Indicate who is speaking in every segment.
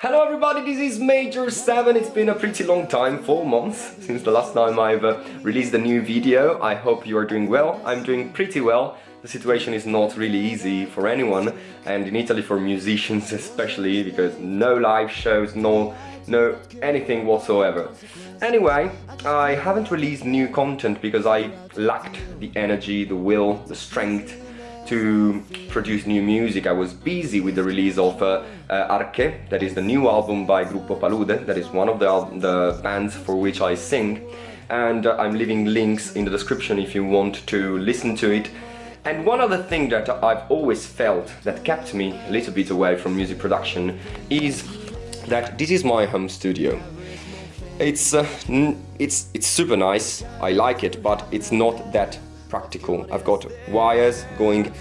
Speaker 1: Hello everybody, this is Major 7. It's been a pretty long time, 4 months, since the last time I've uh, released a new video. I hope you are doing well. I'm doing pretty well. The situation is not really easy for anyone, and in Italy for musicians especially, because no live shows, no, no anything whatsoever. Anyway, I haven't released new content because I lacked the energy, the will, the strength to produce new music. I was busy with the release of uh, uh, Arche, that is the new album by Gruppo Palude, that is one of the, the bands for which I sing. And uh, I'm leaving links in the description if you want to listen to it. And one other thing that I've always felt that kept me a little bit away from music production is that this is my home studio. It's, uh, it's, it's super nice, I like it, but it's not that practical. I've got wires going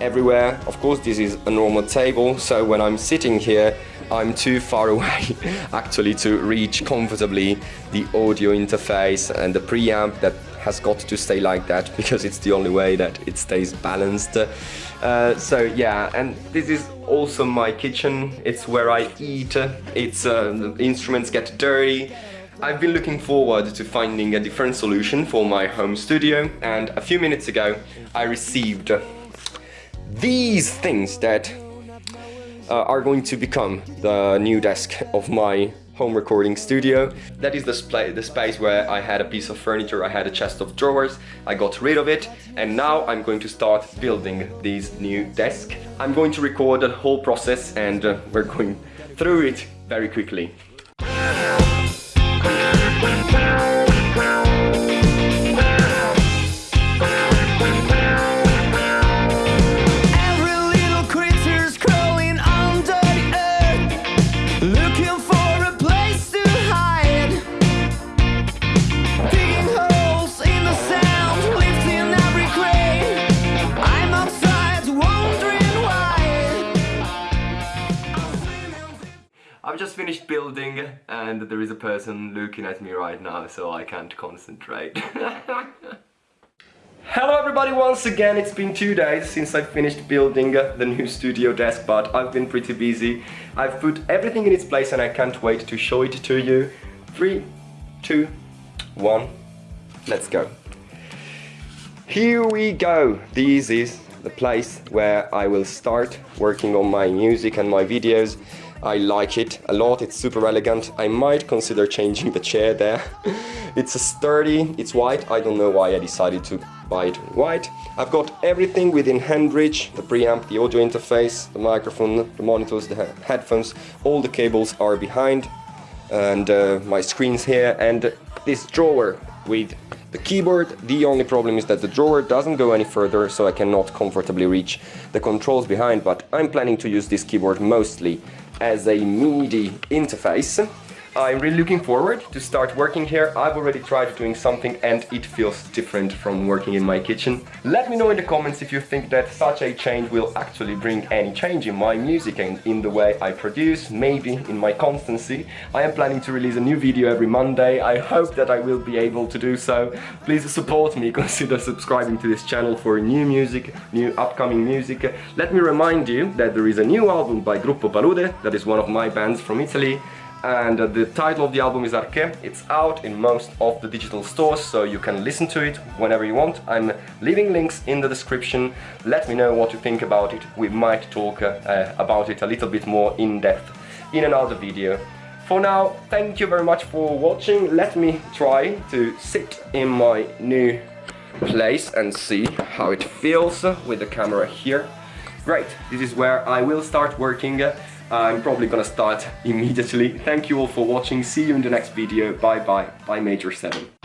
Speaker 1: everywhere. Of course, this is a normal table, so when I'm sitting here, I'm too far away actually to reach comfortably the audio interface and the preamp that has got to stay like that because it's the only way that it stays balanced. Uh, so yeah, and this is also my kitchen. It's where I eat. It's uh, instruments get dirty. I've been looking forward to finding a different solution for my home studio and a few minutes ago I received these things that uh, are going to become the new desk of my home recording studio. That is the, the space where I had a piece of furniture, I had a chest of drawers, I got rid of it and now I'm going to start building this new desk. I'm going to record the whole process and uh, we're going through it very quickly. I've just finished building and there is a person looking at me right now so I can't concentrate. Hello everybody once again, it's been two days since I finished building the new studio desk but I've been pretty busy. I've put everything in its place and I can't wait to show it to you. Three, two, one, let's go. Here we go, this is the place where I will start working on my music and my videos. I like it a lot, it's super elegant. I might consider changing the chair there. it's a sturdy, it's white, I don't know why I decided to buy it white. I've got everything within hand reach, the preamp, the audio interface, the microphone, the monitors, the headphones, all the cables are behind and uh, my screen's here and this drawer with the keyboard. The only problem is that the drawer doesn't go any further so I cannot comfortably reach the controls behind but I'm planning to use this keyboard mostly as a MIDI interface I'm really looking forward to start working here. I've already tried doing something and it feels different from working in my kitchen. Let me know in the comments if you think that such a change will actually bring any change in my music and in the way I produce, maybe in my constancy. I am planning to release a new video every Monday. I hope that I will be able to do so. Please support me, consider subscribing to this channel for new music, new upcoming music. Let me remind you that there is a new album by Gruppo Palude, that is one of my bands from Italy and uh, the title of the album is Arche. It's out in most of the digital stores, so you can listen to it whenever you want. I'm leaving links in the description. Let me know what you think about it. We might talk uh, about it a little bit more in depth in another video. For now, thank you very much for watching. Let me try to sit in my new place and see how it feels with the camera here. Great, this is where I will start working I'm probably gonna start immediately. Thank you all for watching. See you in the next video. Bye bye. Bye Major 7.